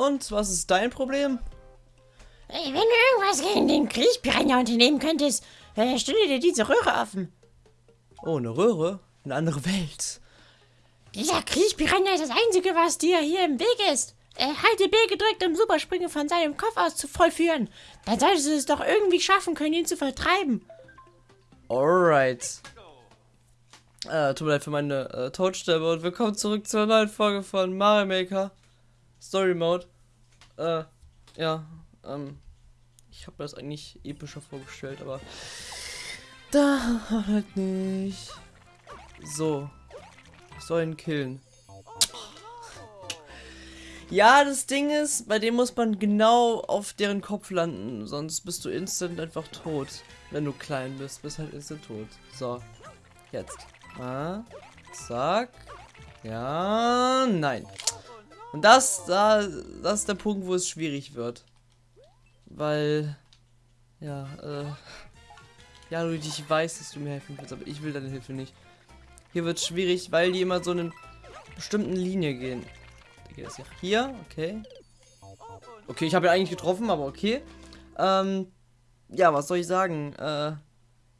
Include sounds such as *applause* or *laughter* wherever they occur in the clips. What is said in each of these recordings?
Und was ist dein Problem? Wenn du irgendwas gegen den Kriechpiranha unternehmen könntest, äh, stelle dir diese Röhre offen. Oh, eine Röhre? Eine andere Welt. Dieser Kriechpiranha ist das Einzige, was dir hier im Weg ist. Äh, halte B gedrückt, um Superspringen von seinem Kopf aus zu vollführen. Dann solltest du es doch irgendwie schaffen können, ihn zu vertreiben. Alright. Äh, tut mir leid für meine äh, Todstimme und willkommen zurück zur neuen Folge von Mario Maker Story Mode. Äh, ja, ähm, ich habe das eigentlich epischer vorgestellt, aber da halt nicht. So, ich soll ihn killen. Ja, das Ding ist, bei dem muss man genau auf deren Kopf landen, sonst bist du instant einfach tot. Wenn du klein bist, bist halt instant tot. So, jetzt. Ah, zack. Ja, nein. Und das, da, das ist der Punkt, wo es schwierig wird. Weil, ja, äh, ja, Luigi, ich weiß, dass du mir helfen willst, aber ich will deine Hilfe nicht. Hier wird schwierig, weil die immer so eine bestimmten Linie gehen. Geht das hier? Okay. Okay, ich habe ja eigentlich getroffen, aber okay. Ähm, ja, was soll ich sagen? Äh,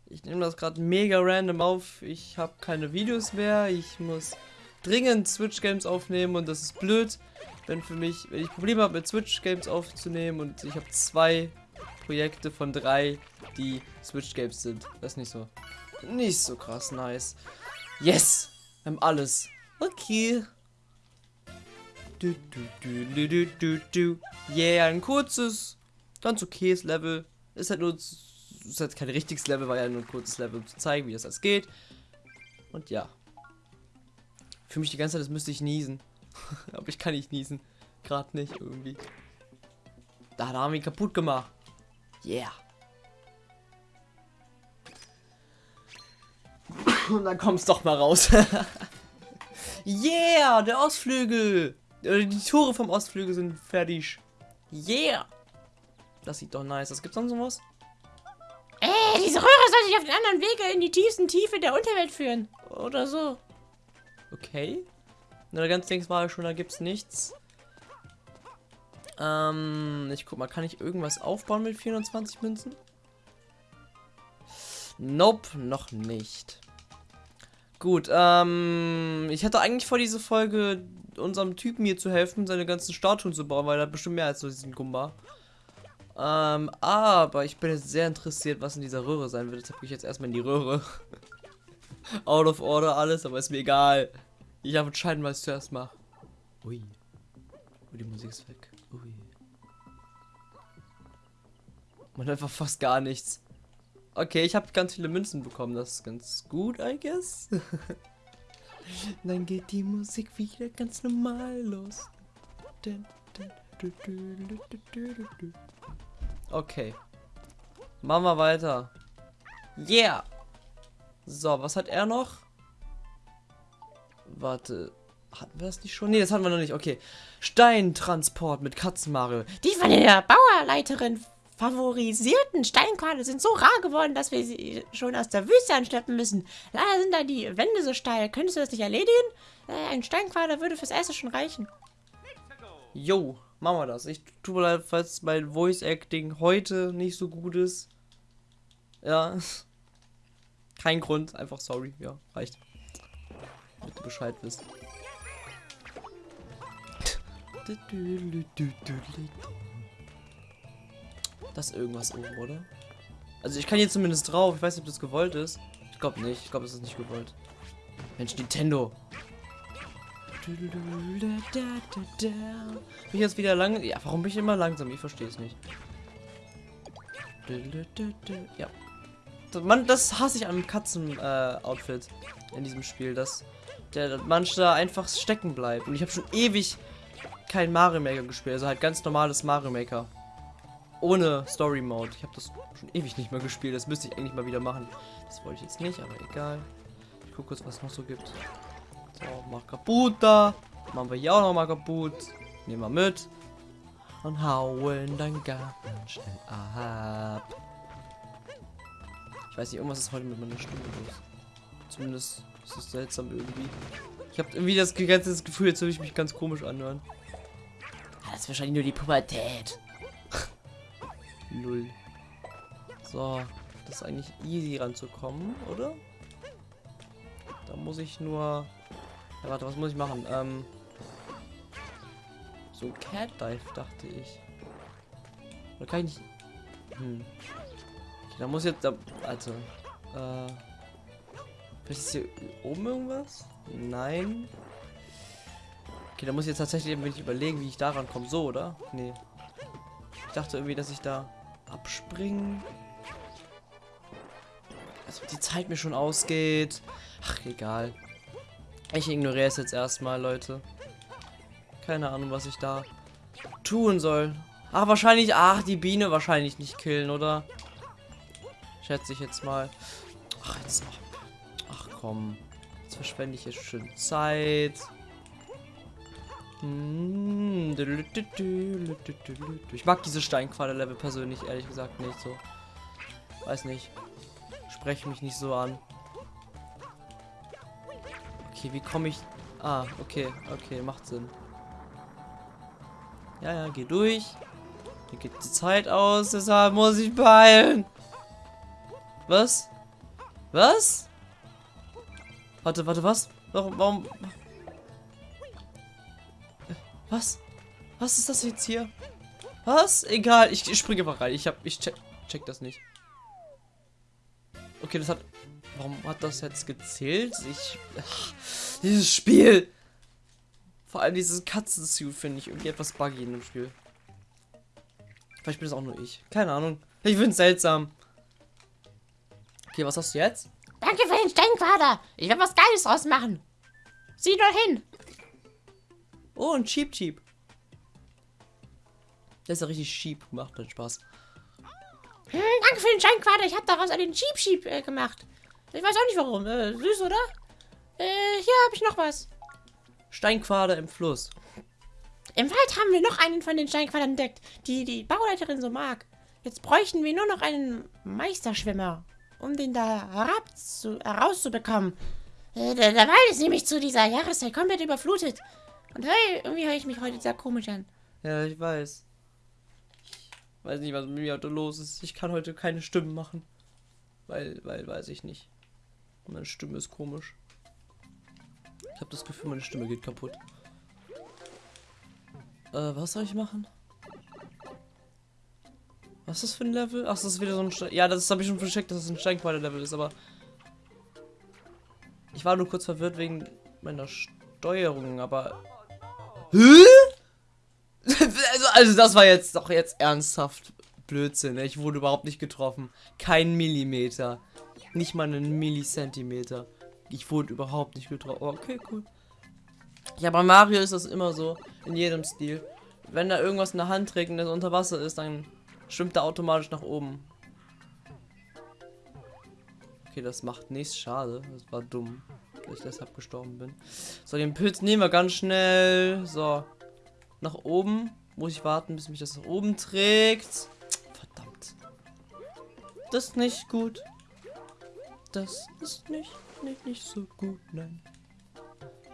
ich nehme das gerade mega random auf. Ich habe keine Videos mehr. Ich muss dringend Switch Games aufnehmen und das ist blöd, wenn für mich, wenn ich Probleme habe mit Switch Games aufzunehmen und ich habe zwei Projekte von drei, die Switch Games sind. Das ist nicht so, nicht so krass nice. Yes, wir haben alles. Okay. Du, du, du, du, du, du, Yeah, ein kurzes, ganz okayes Level. Ist halt nur, ist halt kein richtiges Level, war ja nur ein kurzes Level, um zu zeigen, wie das alles geht. Und ja. Für mich die ganze Zeit, das müsste ich niesen. *laughs* Aber ich kann nicht niesen. Gerade nicht irgendwie. Da, haben wir ihn kaputt gemacht. Yeah. *laughs* Und dann kommst doch mal raus. *laughs* yeah, der Ostflügel. Die Tore vom Ostflügel sind fertig. Yeah. Das sieht doch nice. Was gibt's sonst was? Äh, diese Röhre soll sich auf den anderen Wege in die tiefsten Tiefe der Unterwelt führen. Oder so. Okay. Na, ganz links war schon, da gibt's nichts. Ähm, ich guck mal, kann ich irgendwas aufbauen mit 420 Münzen? Nope, noch nicht. Gut, ähm, ich hatte eigentlich vor, diese Folge unserem Typen hier zu helfen, seine ganzen Statuen zu bauen, weil er bestimmt mehr als nur diesen Gumba. Ähm, aber ich bin jetzt sehr interessiert, was in dieser Röhre sein wird. Deshalb gehe ich jetzt erstmal in die Röhre. *laughs* Out of order alles, aber ist mir egal. Ich habe entscheiden, was ich zuerst mache. Ui. Ui, die Musik ist weg. Ui. Man einfach fast gar nichts. Okay, ich habe ganz viele Münzen bekommen. Das ist ganz gut, I guess. *laughs* Dann geht die Musik wieder ganz normal los. Okay. Machen wir weiter. Yeah. So, was hat er noch? Warte. Hatten wir das nicht schon? Ne, das hatten wir noch nicht. Okay. Steintransport mit Katzenmario. Die von der Bauerleiterin favorisierten Steinquader sind so rar geworden, dass wir sie schon aus der Wüste anschleppen müssen. Leider sind da die Wände so steil. Könntest du das nicht erledigen? Äh, ein Steinquader würde fürs Erste schon reichen. Jo, machen wir das. Ich tue mir leid, falls mein Voice Acting heute nicht so gut ist. Ja. Kein Grund, einfach sorry. Ja, reicht. Damit du Bescheid wisst. Das ist irgendwas oben, oder? Also ich kann hier zumindest drauf. Ich weiß nicht, ob das gewollt ist. Ich glaube nicht. Ich glaube, es ist nicht gewollt. Mensch, Nintendo. Bin ich jetzt wieder lang? Ja, warum bin ich immer langsam? Ich verstehe es nicht. Ja. Man, das hasse ich am Katzen-Outfit äh, in diesem Spiel, dass der Mensch da einfach stecken bleibt. Und ich habe schon ewig kein Mario Maker gespielt, also halt ganz normales Mario Maker. Ohne Story Mode. Ich habe das schon ewig nicht mehr gespielt. Das müsste ich eigentlich mal wieder machen. Das wollte ich jetzt nicht, aber egal. Ich gucke kurz, was es noch so gibt. So, mach kaputt da. Machen wir hier auch noch mal kaputt. Nehmen wir mit. Und hauen dann ganz schnell ab. Ich weiß nicht, irgendwas ist heute mit meiner Stimme los. Zumindest ist es seltsam irgendwie. Ich habe irgendwie das ganze Gefühl, jetzt würde ich mich ganz komisch anhören. ist wahrscheinlich nur die Pubertät. Null. So, das ist eigentlich easy ranzukommen, oder? Da muss ich nur... Ja, warte, was muss ich machen? Ähm... So ein Cat Dive, dachte ich. Oder kann ich nicht... Hm. Da muss jetzt... Also... Äh... Ist hier oben irgendwas? Nein. Okay, da muss ich jetzt tatsächlich ein wenig überlegen, wie ich daran komme. So, oder? Nee. Ich dachte irgendwie, dass ich da abspringen. Also die Zeit mir schon ausgeht. Ach, egal. Ich ignoriere es jetzt erstmal, Leute. Keine Ahnung, was ich da tun soll. Ach, wahrscheinlich, ach, die Biene wahrscheinlich nicht killen, oder? Schätze ich jetzt mal. Ach, jetzt, ach komm. Jetzt verschwende ich jetzt schön Zeit. Ich mag diese Steinquader-Level persönlich, ehrlich gesagt, nicht so. Weiß nicht. Spreche mich nicht so an. Okay, wie komme ich... Ah, okay, okay, macht Sinn. Ja, ja, geh durch. Hier geht die Zeit aus, deshalb muss ich beeilen. Was? Was? Warte, warte, was? Warum, warum... Was? Was ist das jetzt hier? Was? Egal, ich, ich springe einfach rein. Ich hab, ich check, check das nicht. Okay, das hat... Warum hat das jetzt gezählt? Ich... Ach, dieses Spiel! Vor allem dieses Katzensuit finde ich irgendwie etwas buggy in dem Spiel. Vielleicht bin es auch nur ich. Keine Ahnung. Ich finde es seltsam. Okay, was hast du jetzt? Danke für den Steinquader. Ich werde was Geiles draus machen. Sieh nur hin. Oh, ein Cheap Cheap. Der ist ja richtig cheap gemacht, hat Spaß. Hm, danke für den Steinquader. Ich habe daraus einen Cheap Cheap äh, gemacht. Ich weiß auch nicht warum. Äh, süß, oder? Äh, hier habe ich noch was. Steinquader im Fluss. Im Wald haben wir noch einen von den Steinquadern entdeckt, die die Bauleiterin so mag. Jetzt bräuchten wir nur noch einen Meisterschwimmer, um den da herab zu, herauszubekommen. Äh, der, der Wald ist nämlich zu dieser Jahreszeit komplett überflutet. Und hey, irgendwie höre ich mich heute sehr komisch an. Ja, ich weiß. Ich weiß nicht, was mit mir heute los ist. Ich kann heute keine Stimmen machen. Weil, weil, weiß ich nicht. Meine Stimme ist komisch. Ich habe das Gefühl, meine Stimme geht kaputt. Äh, was soll ich machen? Was ist das für ein Level? Ach, das ist wieder so ein Stein. Ja, das habe ich schon vercheckt, dass es ein Steinquader-Level ist, aber. Ich war nur kurz verwirrt wegen meiner Steuerung, aber Hä? *laughs* Also, also das war jetzt doch jetzt ernsthaft Blödsinn. Ne? Ich wurde überhaupt nicht getroffen. Kein Millimeter. Nicht mal einen Millisentimeter. Ich wurde überhaupt nicht getroffen. Okay, cool. Ja, bei Mario ist das immer so. In jedem Stil. Wenn er irgendwas in der Hand trägt und das unter Wasser ist, dann schwimmt er automatisch nach oben. Okay, das macht nichts. Schade. Das war dumm dass ich deshalb gestorben bin. So, den Pilz nehmen wir ganz schnell. So. Nach oben. Muss ich warten, bis mich das nach oben trägt. Verdammt. Das ist nicht gut. Das ist nicht, nicht, nicht so gut, nein.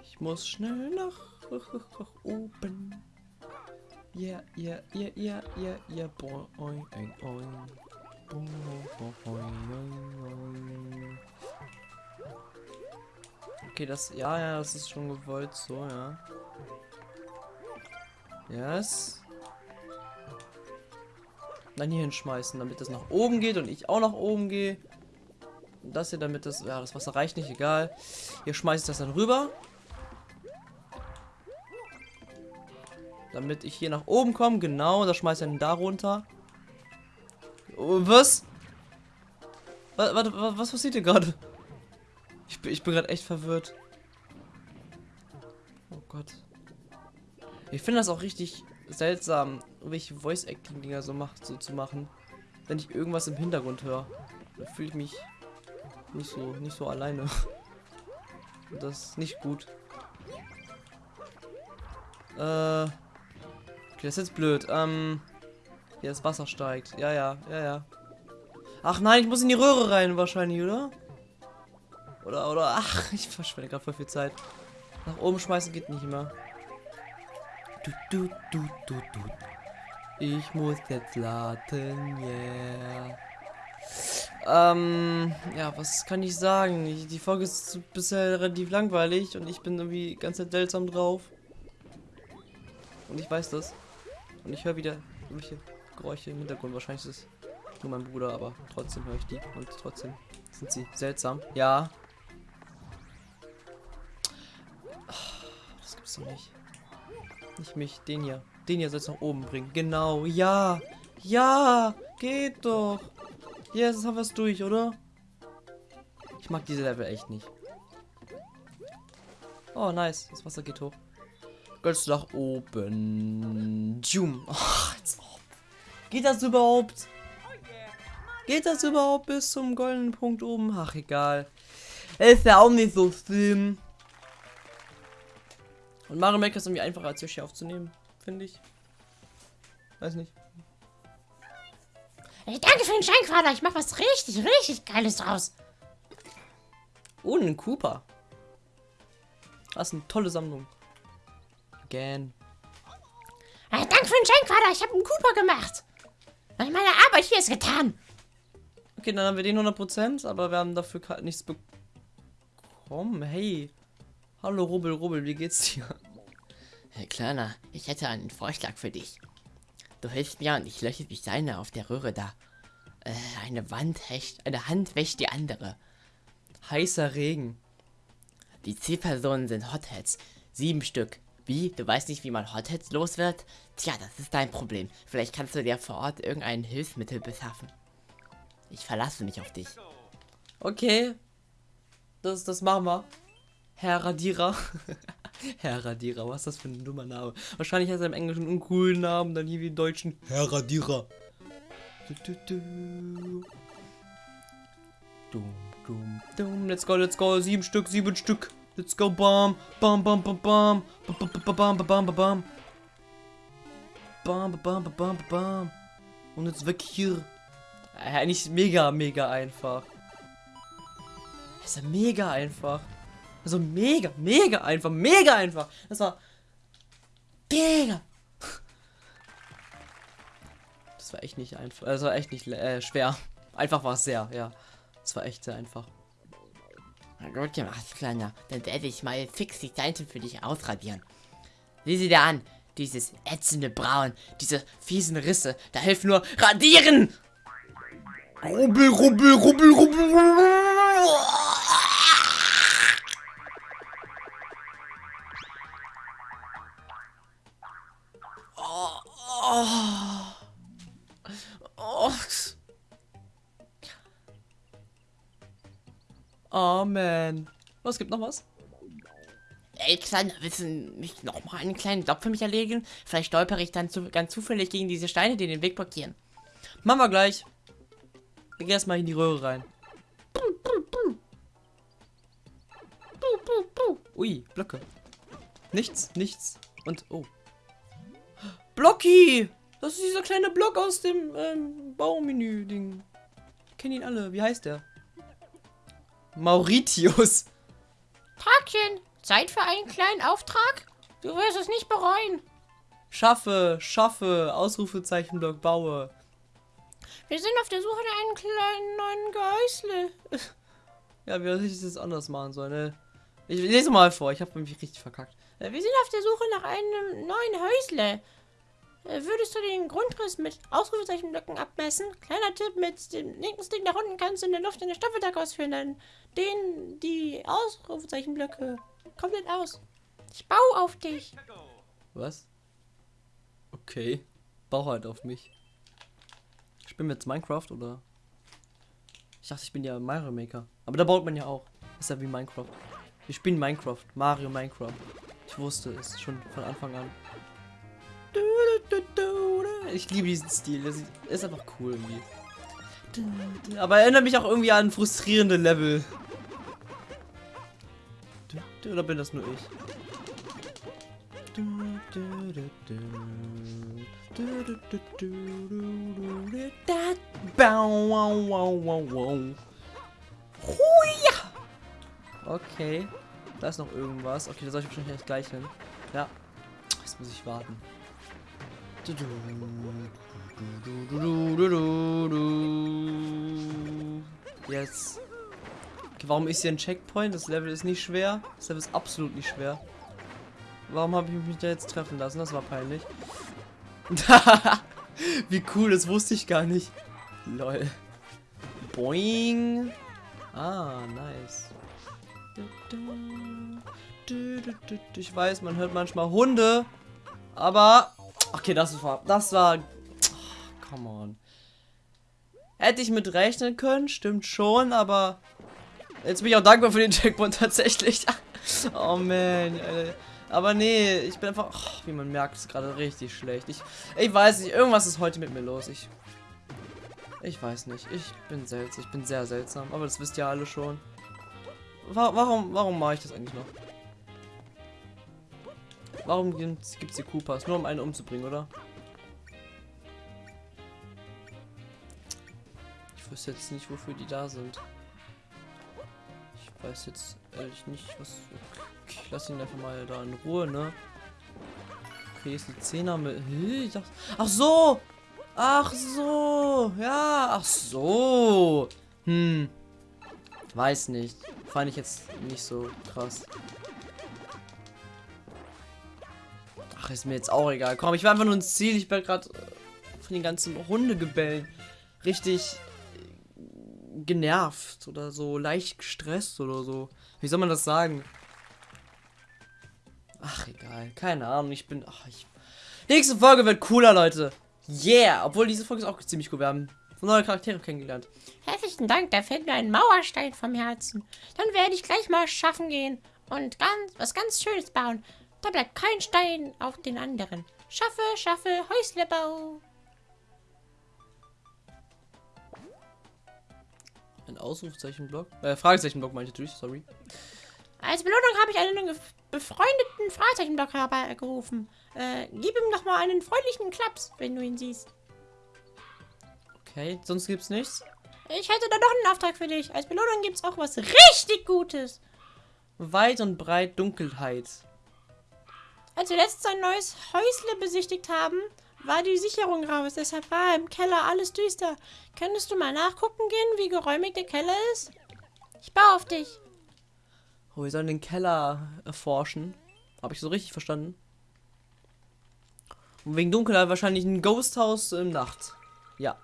Ich muss schnell nach, nach, nach oben. Ja, ja, ja, ja, ja, ja, boing, oing, oing. Boing, boing, boing, boing. Okay, das, ja, ja, das ist schon gewollt so, ja. Yes. Dann hier hinschmeißen, damit das nach oben geht und ich auch nach oben gehe. Und das hier, damit das, ja, das Wasser reicht nicht, egal. Hier schmeiße ich das dann rüber. Damit ich hier nach oben komme, genau, das schmeiße ich dann da runter. Oh, was? Warte, was, was passiert hier gerade? Ich bin, ich bin gerade echt verwirrt. Oh Gott. Ich finde das auch richtig seltsam, welche Voice-Acting-Dinger so so zu machen. Wenn ich irgendwas im Hintergrund höre. Da fühle ich mich nicht so, nicht so alleine. *laughs* Und das ist nicht gut. Äh. Okay, das ist jetzt blöd. Ähm. Hier das Wasser steigt. Ja, ja, ja, ja. Ach nein, ich muss in die Röhre rein wahrscheinlich, oder? Oder, oder, ach, *laughs* ich verschwende gerade voll viel Zeit. Nach oben schmeißen geht nicht mehr. Du, du, du, du, du. Ich muss jetzt laden, yeah. Ähm, ja, was kann ich sagen? Ich, die Folge ist bisher relativ langweilig und ich bin irgendwie ganz seltsam drauf. Und ich weiß das. Und ich höre wieder irgendwelche Geräusche im Hintergrund. Wahrscheinlich ist es nur mein Bruder, aber trotzdem höre ich die. Und trotzdem sind sie seltsam. Ja. Das gibt's doch nicht. Nicht mich, den hier. Den hier soll es nach oben bringen. Genau, ja. Ja, geht doch. Yes, jetzt haben wir es durch, oder? Ich mag diese Level echt nicht. Oh, nice. Das Wasser geht hoch. Ganz nach oben. Jum. Ach, als ob. Geht das überhaupt? Geht das überhaupt bis zum goldenen Punkt oben? Ach, egal. Ist ja auch nicht so schlimm. Und Mario Maker ist irgendwie einfacher als Yoshi aufzunehmen, finde ich. Weiß nicht. Hey, danke für den Scheinquader. Ich mach was richtig, richtig Geiles draus. Oh, ein Cooper. Das ist eine tolle Sammlung. Again. Hey, danke für den Scheinquader. Ich habe einen Cooper gemacht. Meine Arbeit hier ist getan. Okay, dann haben wir den 100%, aber wir haben dafür gerade nichts bekommen. Hey. Hallo Rubbel, Rubbel, wie geht's dir? Herr Kleiner, ich hätte einen Vorschlag für dich. Du hilfst mir und ich lösche die Steine auf der Röhre da. Äh, eine Wand wäscht, eine Hand wäscht die andere. Heißer Regen. Die Zielpersonen sind Hotheads. Sieben Stück. Wie? Du weißt nicht, wie man Hotheads los wird? Tja, das ist dein Problem. Vielleicht kannst du dir vor Ort irgendein Hilfsmittel beschaffen. Ich verlasse mich auf dich. Okay. Das, das machen wir. Herr Radierer. *laughs* Herr Radierer, was ist das für ein dummer Name? Wahrscheinlich hat er im Englischen einen coolen Namen, dann hier wie im Deutschen. Herr Radierer. Du, du, du. Dum, dum, dum. Let's go, let's go. Sieben Stück, sieben Stück. Let's go, bam. Bam, bam, bam, bam. Bam, bam, bam, bam, bam, bam, bam. Bam, bam, bam, bam, bam. Und jetzt weg hier. Äh, Eigentlich mega, mega einfach. Das ist ja mega einfach. Also mega, mega einfach, mega einfach. Das war mega. Das war echt nicht einfach. War echt nicht äh, schwer. Einfach war es sehr, ja. Das war echt sehr einfach. Na gut gemacht, Kleiner. Dann werde ich mal fix die Seite für dich ausradieren. Sieh sie dir an. Dieses ätzende Braun, diese fiesen Risse. Da hilft nur Radieren! Rubbel, rubbel, rubbel, rubbel, rubbel. Oh man. Was gibt noch was? Ey, Kleiner, willst du nicht nochmal einen kleinen Job für mich erledigen? Vielleicht stolpere ich dann zu, ganz zufällig gegen diese Steine, die den Weg blockieren. Machen wir gleich. Ich geh erstmal in die Röhre rein. Ui, Blöcke. Nichts, nichts. Und, oh. Blocky! Das ist dieser kleine Block aus dem ähm, Baumenü-Ding. Kennen ihn alle. Wie heißt der? Mauritius. Tagchen, Zeit für einen kleinen Auftrag? Du wirst es nicht bereuen. Schaffe, schaffe, Ausrufezeichenblock, baue. Wir sind auf der Suche nach einem kleinen neuen Geißle. Ja, wie hätte ich das anders machen sollen, ne? Ich lese mal vor, ich habe mich richtig verkackt. Wir sind auf der Suche nach einem neuen Häusle. Äh, Würdest du den Grundriss mit Ausrufezeichenblöcken abmessen? Kleiner Tipp, mit dem linken Stick nach unten kannst du in der Luft eine Staffeltag ausführen, dann dehnen die Ausrufezeichenblöcke komplett aus. Ich baue auf dich. Was? Okay. Bau halt auf mich. Spielen wir jetzt Minecraft oder? Ich dachte, ich bin ja Mario Maker. Aber da baut man ja auch. Ist ja wie Minecraft. Wir spielen Minecraft. Mario Minecraft. Ich wusste es schon von Anfang an. Ich liebe diesen Stil. Das ist einfach cool irgendwie. Aber erinnert mich auch irgendwie an frustrierende Level. Oder bin das nur ich? Okay. Da ist noch irgendwas. Okay, da soll ich wahrscheinlich gleich hin. Ja. Jetzt muss ich warten. Jetzt. Okay, warum ist hier ein Checkpoint? Das Level ist nicht schwer. Das Level ist absolut nicht schwer. Warum habe ich mich da jetzt treffen lassen? Das war peinlich. Wie cool, das wusste ich gar nicht. Lol. Boing. Ah, nice. Ich weiß, man hört manchmal Hunde. Aber. Okay, das war. Das war. Oh, come on. Hätte ich mit rechnen können, stimmt schon, aber. Jetzt bin ich auch dankbar für den Checkpoint *laughs* tatsächlich. oh man. Aber nee, ich bin einfach. Oh, wie man merkt, ist gerade richtig schlecht. Ich, ich weiß nicht, irgendwas ist heute mit mir los. Ich. Ich weiß nicht. Ich bin seltsam. Ich bin sehr seltsam. Aber das wisst ihr alle schon. Warum, warum mache ich das eigentlich noch? Warum gibt es die Koopas? Nur um einen umzubringen, oder? Ich wüsste jetzt nicht, wofür die da sind. Ich weiß jetzt ehrlich nicht, was... Okay, ich lasse ihn einfach mal da in Ruhe, ne? Okay, ist die Zehner mit... Ich dachte... Ach so! Ach so! Ja, ach so! Hm. Weiß nicht. Fand ich jetzt nicht so krass. Ist mir jetzt auch egal. Komm, ich war einfach nur ins Ziel. Ich bin gerade äh, von den ganzen Hundegebellen richtig genervt oder so leicht gestresst oder so. Wie soll man das sagen? Ach, egal. Keine Ahnung. Ich bin. Ach, ich. Nächste Folge wird cooler, Leute. Yeah. Obwohl diese Folge ist auch ziemlich cool. Wir haben neue Charaktere kennengelernt. Herzlichen Dank. Da fällt mir ein Mauerstein vom Herzen. Dann werde ich gleich mal schaffen gehen und ganz was ganz Schönes bauen. Da bleibt kein Stein auf den anderen. Schaffe, schaffe, Häuslebau. Ein Ausrufzeichenblock? Äh, Fragezeichenblock meine ich natürlich, sorry. Als Belohnung habe ich einen befreundeten Fragezeichenblock herbeigerufen. Äh, gib ihm doch mal einen freundlichen Klaps, wenn du ihn siehst. Okay, sonst gibt's nichts? Ich hätte da noch einen Auftrag für dich. Als Belohnung gibt's auch was richtig Gutes. Weit und breit Dunkelheit. Als wir letztens ein neues Häusle besichtigt haben, war die Sicherung raus. Deshalb war im Keller alles düster. Könntest du mal nachgucken gehen, wie geräumig der Keller ist? Ich baue auf dich. Oh, wir sollen den Keller erforschen. Habe ich so richtig verstanden? Und wegen Dunkelheit wahrscheinlich ein Ghosthaus im Nacht. Ja.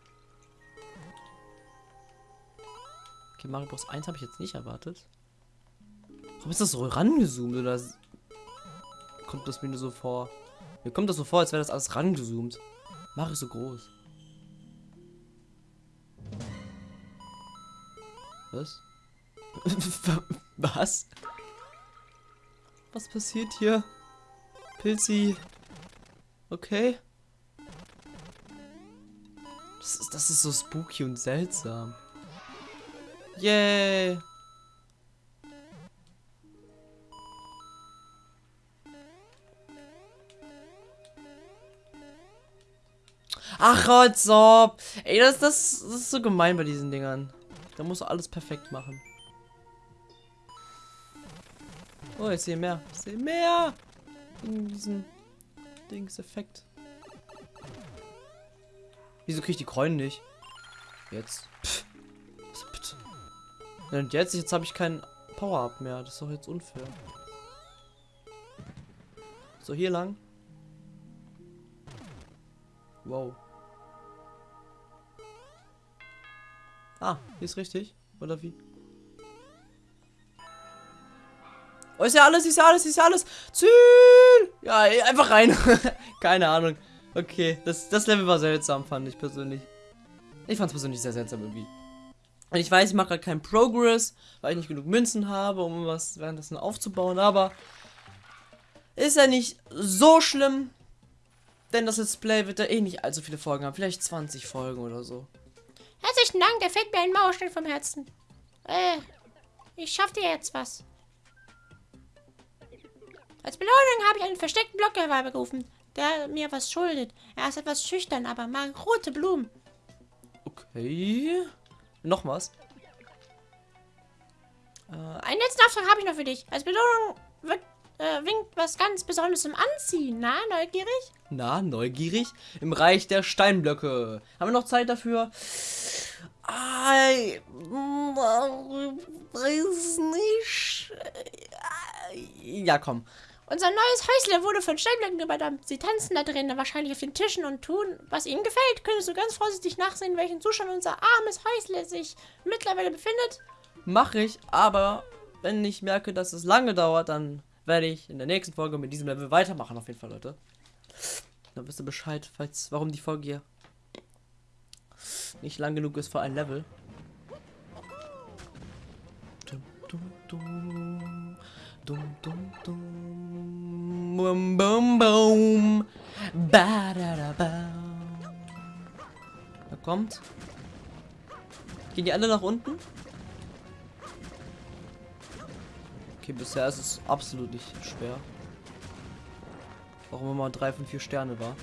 Okay, Mario Bros. 1 habe ich jetzt nicht erwartet. Warum ist das so rangezoomt oder kommt das mir nur so vor? Mir kommt das so vor, als wäre das alles rangezoomt. Mario ist so groß. Was? *laughs* Was? Was passiert hier? Pilzi. Okay. Das ist, das ist so spooky und seltsam. Yay. Ach, Rotzop. Ey, das, das, das ist so gemein bei diesen Dingern. Da musst du alles perfekt machen. Oh, ich sehe mehr. Ich sehe mehr. In diesem Dings-Effekt. Wieso kriege ich die Kräuen nicht? Jetzt. Pff. Bitte? Und jetzt? Jetzt habe ich keinen Power-Up mehr. Das ist doch jetzt unfair. So, hier lang. Wow. Ah, hier ist richtig. Oder wie? Oh, ist ja alles, ist ja alles, ist ja alles. Ziel! Ja, einfach rein. *laughs* Keine Ahnung. Okay, das, das Level war seltsam, fand ich persönlich. Ich fand es persönlich sehr seltsam irgendwie. Und ich weiß, ich mache gerade keinen Progress, weil ich nicht genug Münzen habe, um was währenddessen aufzubauen, aber ist ja nicht so schlimm, denn das Let's Play wird ja eh nicht allzu viele Folgen haben, vielleicht 20 Folgen oder so. Herzlichen Dank, der fällt mir ein Mauerstein vom Herzen. Äh, ich schaff dir jetzt was. Als Belohnung habe ich einen versteckten Block herbeigerufen, der mir was schuldet. Er ist etwas schüchtern, aber mag rote Blumen. Okay. Noch was? Äh, einen letzten Auftrag habe ich noch für dich. Als Belohnung wird, äh, winkt was ganz Besonderes zum Anziehen. Na, neugierig? Na, neugierig? Im Reich der Steinblöcke. Haben wir noch Zeit dafür? Ah, weiß nicht. Ja, komm. Unser neues Häusle wurde von Steinblöcken überdampft. Sie tanzen da drinnen, wahrscheinlich auf den Tischen und tun, was ihnen gefällt. Könntest du ganz vorsichtig nachsehen, welchen Zustand unser armes Häusle sich mittlerweile befindet? Mache ich, aber wenn ich merke, dass es lange dauert, dann werde ich in der nächsten Folge mit diesem Level weitermachen, auf jeden Fall, Leute. Dann wisst ihr Bescheid, falls, warum die Folge hier nicht lang genug ist für ein Level. Dum, dum, dum. Dum, dum, dum. Bum, bum, bum. Ba, da, da, ba. Da kommt. Gehen die alle nach unten? Okay, bisher ist es absolut nicht schwer. Warum immer 3 von 4 Sterne war.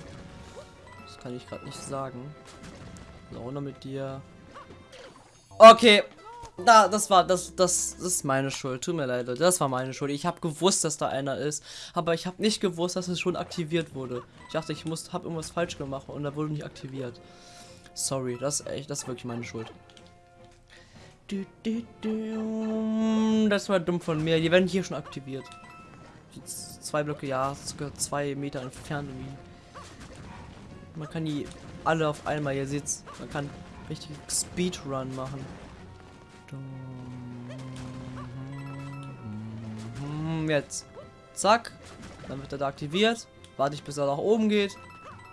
Das kann ich gerade nicht sagen. So, runter mit dir. Okay. Da, das war, das, das, das ist meine Schuld. Tut mir leid, Leute. Das war meine Schuld. Ich habe gewusst, dass da einer ist. Aber ich habe nicht gewusst, dass es schon aktiviert wurde. Ich dachte, ich muss, habe irgendwas falsch gemacht und da wurde nicht aktiviert. Sorry, das ist echt, das ist wirklich meine Schuld. Das war dumm von mir. Die werden hier schon aktiviert. Zwei Blöcke, ja, sogar zwei Meter entfernt irgendwie. Man kann die alle auf einmal, ihr seht's, man kann richtig Speedrun machen. Dum. Jetzt. Zack. Dann wird er da aktiviert. Warte ich, bis er nach oben geht.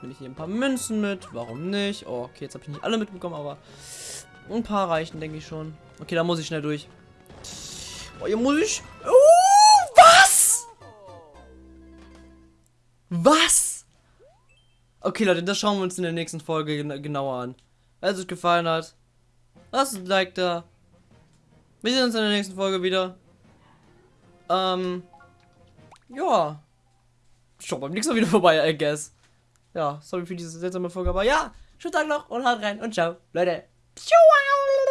Nehme ich hier ein paar Münzen mit. Warum nicht? Oh, okay, jetzt habe ich nicht alle mitbekommen, aber ein paar reichen, denke ich schon. Okay, da muss ich schnell durch. Oh, hier muss ich. Oh, was? Was? Okay, Leute, das schauen wir uns in der nächsten Folge gen genauer an. Wenn es euch gefallen hat, lasst ein Like da. Wir sehen uns in der nächsten Folge wieder. Ähm. Ja. Schaut beim nächsten Mal wieder *laughs* vorbei, I guess. Ja, sorry für diese seltsame Folge, aber ja, schönen Tag noch und haut rein und ciao, Leute. Ciao.